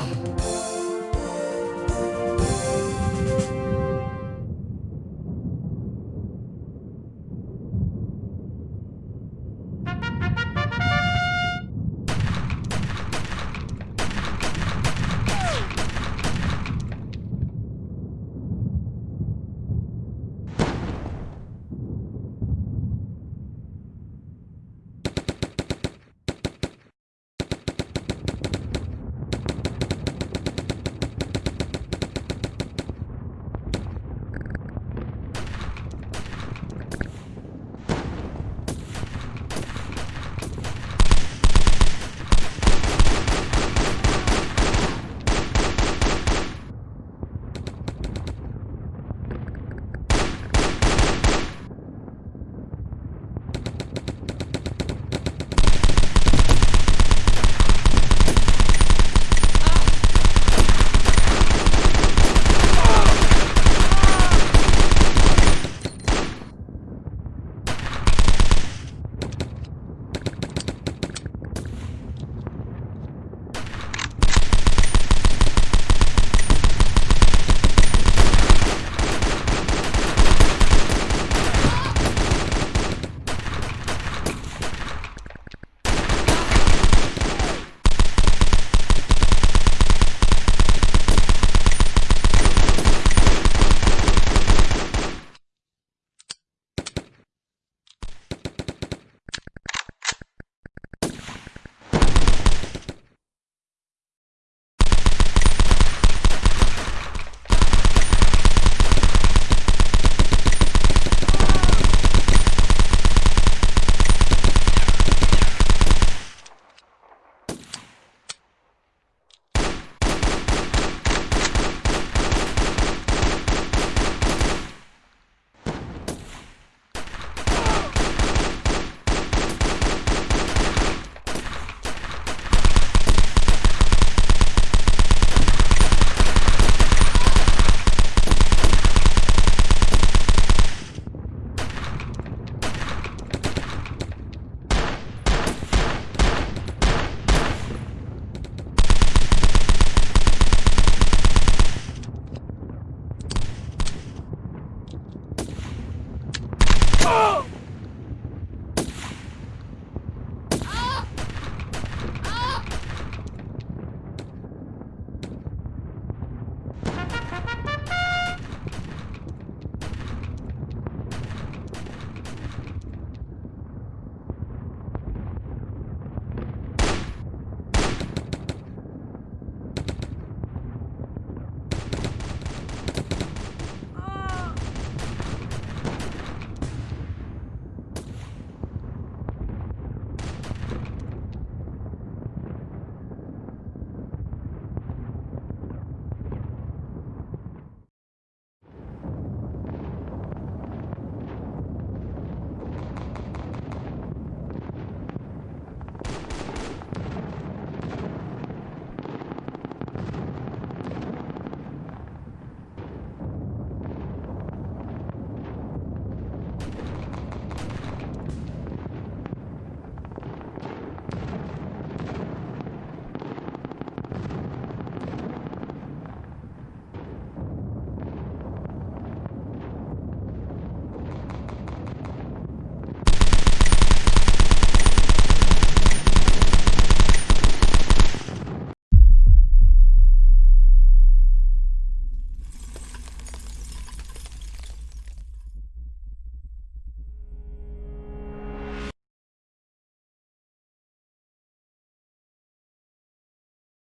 now.